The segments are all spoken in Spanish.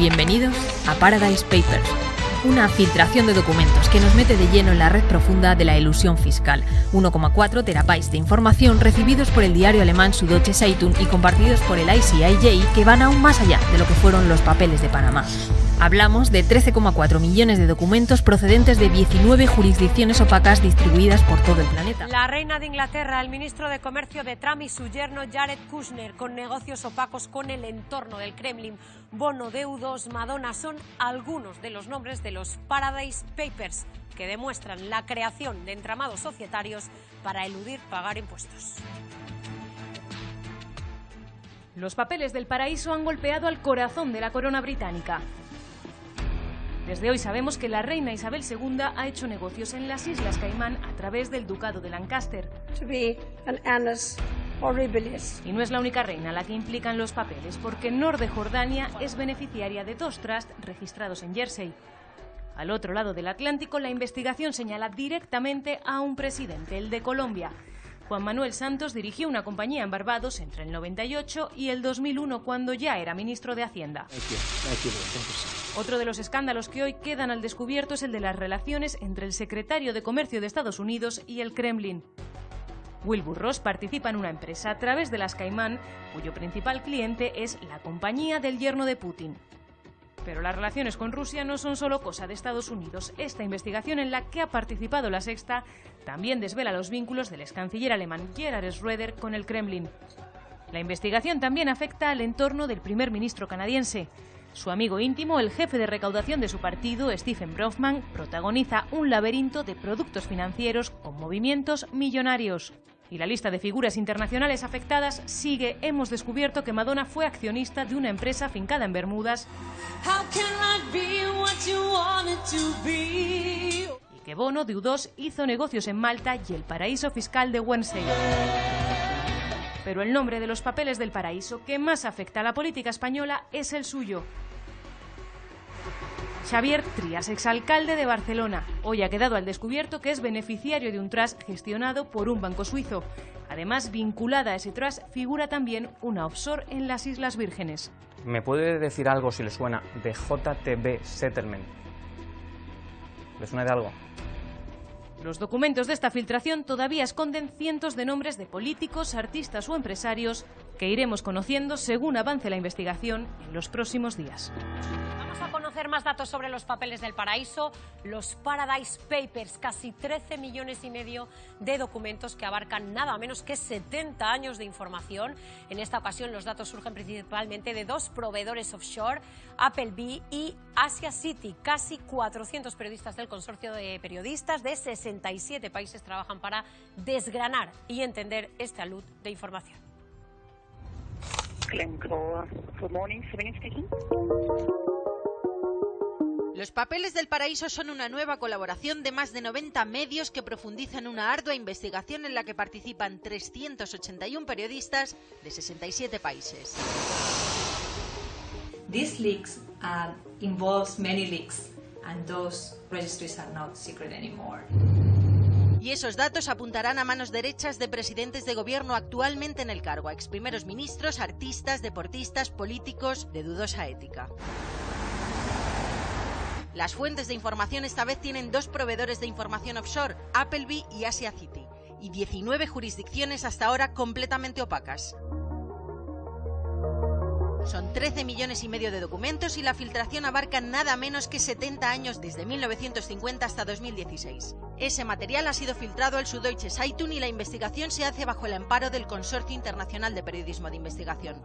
Bienvenidos a Paradise Papers, una filtración de documentos que nos mete de lleno en la red profunda de la ilusión fiscal. 1,4 terabytes de información recibidos por el diario alemán Süddeutsche Zeitung y compartidos por el ICIJ que van aún más allá de lo que fueron los papeles de Panamá. Hablamos de 13,4 millones de documentos procedentes de 19 jurisdicciones opacas distribuidas por todo el planeta. La reina de Inglaterra, el ministro de Comercio de Trump y su yerno Jared Kushner, con negocios opacos con el entorno del Kremlin, bono deudos, Madonna, son algunos de los nombres de los Paradise Papers que demuestran la creación de entramados societarios para eludir pagar impuestos. Los papeles del paraíso han golpeado al corazón de la corona británica. Desde hoy sabemos que la reina Isabel II ha hecho negocios en las Islas Caimán a través del Ducado de Lancaster. Y no es la única reina la que implican los papeles, porque Nor de Jordania es beneficiaria de dos trusts registrados en Jersey. Al otro lado del Atlántico, la investigación señala directamente a un presidente, el de Colombia, Juan Manuel Santos dirigió una compañía en Barbados entre el 98 y el 2001 cuando ya era ministro de Hacienda. Otro de los escándalos que hoy quedan al descubierto es el de las relaciones entre el secretario de Comercio de Estados Unidos y el Kremlin. Wilbur Ross participa en una empresa a través de las Caimán, cuyo principal cliente es la compañía del yerno de Putin. Pero las relaciones con Rusia no son solo cosa de Estados Unidos. Esta investigación en la que ha participado la Sexta también desvela los vínculos del ex canciller alemán Gerhard Schröder con el Kremlin. La investigación también afecta al entorno del primer ministro canadiense. Su amigo íntimo, el jefe de recaudación de su partido, Stephen Brofman, protagoniza un laberinto de productos financieros con movimientos millonarios. Y la lista de figuras internacionales afectadas sigue. Hemos descubierto que Madonna fue accionista de una empresa fincada en Bermudas y que Bono de U2 hizo negocios en Malta y el paraíso fiscal de Wednesday. Pero el nombre de los papeles del paraíso que más afecta a la política española es el suyo, Xavier Trias, exalcalde de Barcelona, hoy ha quedado al descubierto que es beneficiario de un trust gestionado por un banco suizo. Además, vinculada a ese trust figura también una offshore en las Islas Vírgenes. ¿Me puede decir algo, si le suena, de JTB Settlement? ¿Le suena de algo? Los documentos de esta filtración todavía esconden cientos de nombres de políticos, artistas o empresarios que iremos conociendo según avance la investigación en los próximos días conocer más datos sobre los papeles del paraíso, los Paradise Papers, casi 13 millones y medio de documentos que abarcan nada menos que 70 años de información. En esta ocasión los datos surgen principalmente de dos proveedores offshore, Appleby y Asia City. Casi 400 periodistas del consorcio de periodistas de 67 países trabajan para desgranar y entender esta luz de información. Los Papeles del Paraíso son una nueva colaboración de más de 90 medios que profundizan una ardua investigación en la que participan 381 periodistas de 67 países. These leaks uh, involves many leaks and those registries are not secret anymore. Y esos datos apuntarán a manos derechas de presidentes de gobierno actualmente en el cargo, a ex primeros ministros, artistas, deportistas, políticos de dudosa ética. Las fuentes de información esta vez tienen dos proveedores de información offshore, Appleby y Asia City, y 19 jurisdicciones hasta ahora completamente opacas. Son 13 millones y medio de documentos y la filtración abarca nada menos que 70 años desde 1950 hasta 2016. Ese material ha sido filtrado al Süddeutsche Zeitung y la investigación se hace bajo el amparo del Consorcio Internacional de Periodismo de Investigación.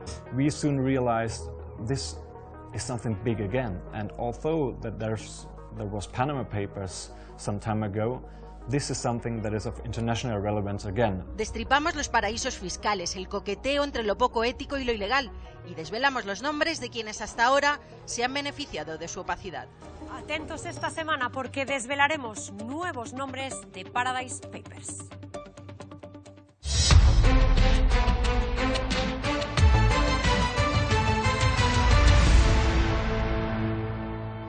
is something big again. And although that there's, there was Panama Papers some time ago, This is something that is of international relevance again. Destripamos los paraísos fiscales, el coqueteo entre lo poco ético y lo ilegal y desvelamos los nombres de quienes hasta ahora se han beneficiado de su opacidad. Atentos esta semana porque desvelaremos nuevos nombres de Paradise Papers.